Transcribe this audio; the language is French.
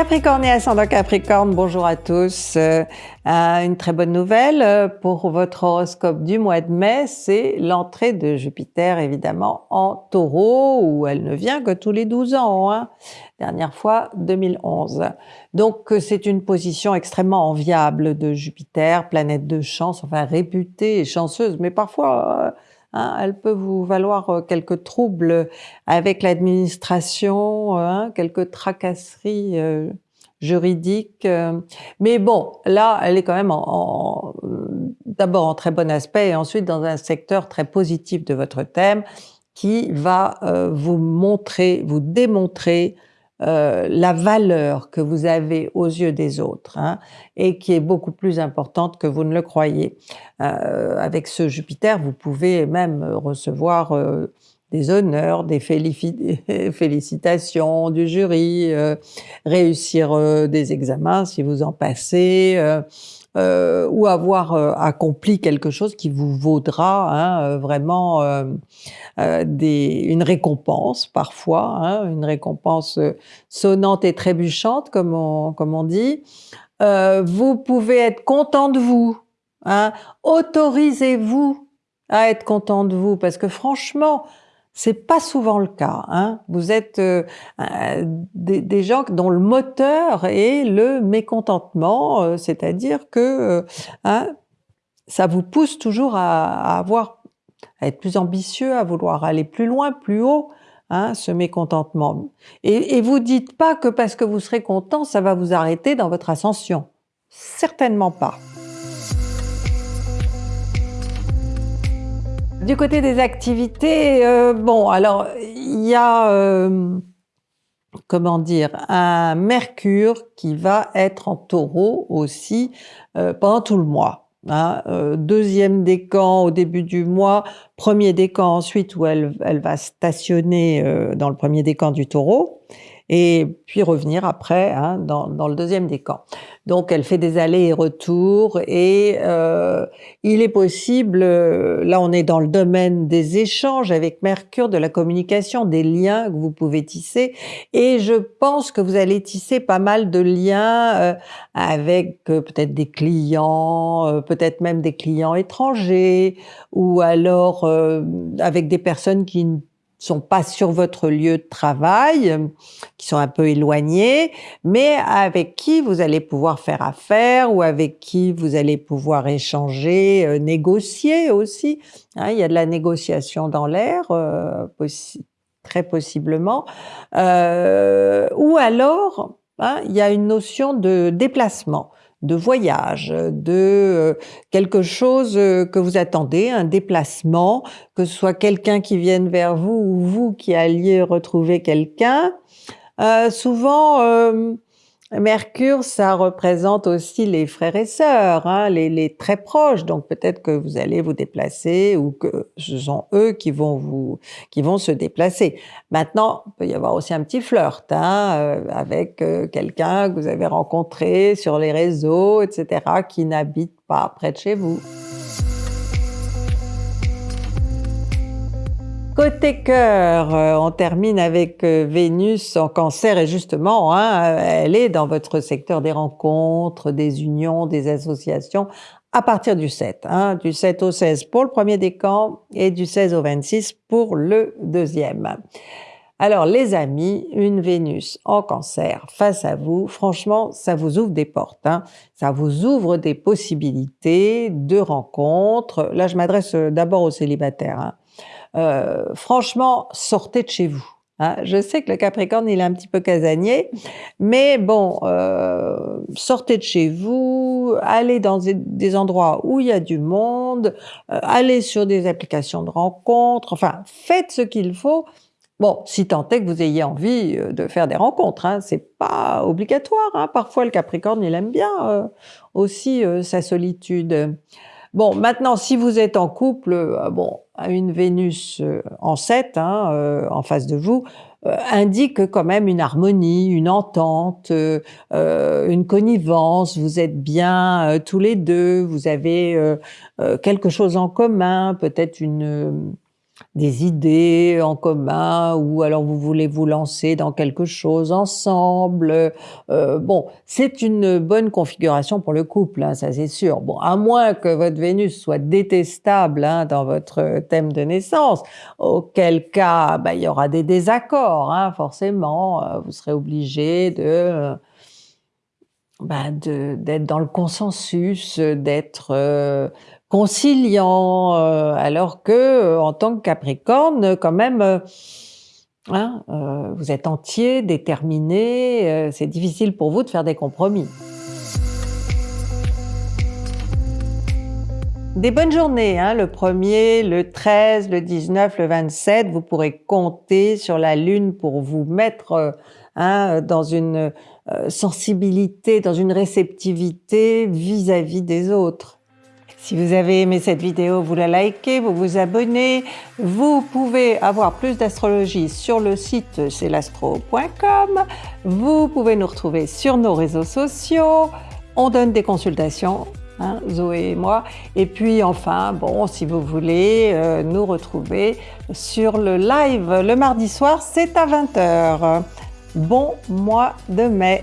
Capricorne et ascendant Capricorne, bonjour à tous. Euh, une très bonne nouvelle euh, pour votre horoscope du mois de mai, c'est l'entrée de Jupiter évidemment en taureau, où elle ne vient que tous les 12 ans, hein. dernière fois 2011. Donc c'est une position extrêmement enviable de Jupiter, planète de chance, enfin réputée et chanceuse, mais parfois... Euh, Hein, elle peut vous valoir euh, quelques troubles avec l'administration, euh, hein, quelques tracasseries euh, juridiques. mais bon, là, elle est quand même en, d'abord en très bon aspect et ensuite dans un secteur très positif de votre thème qui va vous montrer, vous démontrer euh, la valeur que vous avez aux yeux des autres hein, et qui est beaucoup plus importante que vous ne le croyez. Euh, avec ce Jupiter, vous pouvez même recevoir euh, des honneurs, des félicitations du jury, réussir des examens si vous en passez, euh, ou avoir euh, accompli quelque chose qui vous vaudra hein, euh, vraiment une récompense parfois, hein, une récompense sonnante et trébuchante comme on, comme on dit. vous pouvez être content de vous, hein, autorisez-vous à être content de vous parce que franchement, c'est pas souvent le cas. Hein. Vous êtes euh, euh, des, gens dont le moteur est le mécontentement, euh, c'est-à-dire que hein, ça vous pousse toujours à, avoir, à être plus ambitieux, à vouloir aller plus loin, plus haut. Hein, ce mécontentement. Et, et vous dites pas que parce que vous serez content, ça va vous arrêter dans votre ascension. Certainement pas. Du côté des activités, euh, bon, alors il y a, euh, comment dire, un Mercure qui va être en taureau aussi euh, pendant tout le mois. Hein, deuxième décan au début du mois, premier décan ensuite où elle, elle va stationner dans le premier décan du taureau et puis revenir après hein, dans, dans, le deuxième décan. Donc elle fait des allers et retours et euh, il est possible, euh, là on est dans le domaine des échanges avec Mercure, de la communication, des liens que vous pouvez tisser et je pense que vous allez tisser pas mal de liens euh, avec euh, peut-être des clients, euh, peut-être même des clients étrangers ou alors avec des personnes qui sont pas sur votre lieu de travail, qui sont un peu éloignés, mais avec qui vous allez pouvoir faire affaire ou avec qui vous allez pouvoir échanger, euh, négocier aussi. Hein, il y a de la négociation dans l'air, euh, très possiblement. Euh, ou alors, hein, il y a une notion de déplacement de voyage, de euh, quelque chose euh, que vous attendez, un déplacement, que ce soit quelqu'un qui vienne vers vous ou vous qui alliez retrouver quelqu'un. Euh, souvent, Mercure, ça représente aussi les frères et sœurs, hein, les, très proches. Donc peut-être que vous allez vous déplacer ou que ce sont eux qui vont vous, qui vont se déplacer. Maintenant, il peut y avoir aussi un petit flirt hein, euh, avec euh, quelqu'un que vous avez rencontré sur les réseaux, etc., qui n'habite pas près de chez vous. Côté cœur, euh, on termine avec euh, Vénus en cancer et justement, hein, elle est dans votre secteur des rencontres, des unions, des associations à partir du 7, hein, du 7 au 16 pour le premier décan et du 16 au 26 pour le deuxième. Alors les amis, une Vénus en cancer face à vous, franchement, ça vous ouvre des portes, hein. ça vous ouvre des possibilités de rencontres. Là, je m'adresse euh, d'abord aux célibataires. Hein. Euh, franchement, sortez de chez vous. Hein. Je sais que le Capricorne, il est un petit peu casanier, mais bon, euh, sortez de chez vous, allez dans des endroits où il y a du monde, allez sur des applications de rencontres, enfin, faites ce qu'il faut. Bon, si tant est que vous ayez envie de faire des rencontres, hein, c'est pas obligatoire. Hein. Parfois, le Capricorne, il aime bien aussi sa solitude. Bon, maintenant, si vous êtes en couple, euh, bon, une Vénus euh, en 7, hein, euh, en face de vous, indique quand même une harmonie, une entente, une connivence, vous êtes bien tous les deux, vous avez quelque chose en commun, peut-être une des idées en commun ou alors vous voulez vous lancer dans quelque chose ensemble. Euh, bon, c'est une bonne configuration pour le couple, hein, ça c'est sûr. Bon, à moins que votre Vénus soit détestable hein, dans votre thème de naissance, auquel cas bah, il y aura des désaccords, hein, forcément. Euh, vous serez obligé de bah, d'être dans le consensus, d'être euh, conciliant, euh, alors que euh, en tant que Capricorne, quand même, euh, hein, vous êtes entier, déterminé, c'est difficile pour vous de faire des compromis. Des bonnes journées, hein, le 1er, le 13, le 19, le 27, vous pourrez compter sur la Lune pour vous mettre hein, dans une sensibilité, dans une réceptivité vis à -vis des autres. Si vous avez aimé cette vidéo, vous la likez, vous vous abonnez. Vous pouvez avoir plus d'astrologie sur le site celastro.com. Vous pouvez nous retrouver sur nos réseaux sociaux. On donne des consultations, hein, Zoé et moi. Et puis enfin, bon, si vous voulez euh, nous retrouver sur le live le mardi soir, c'est à 20h. Bon mois de mai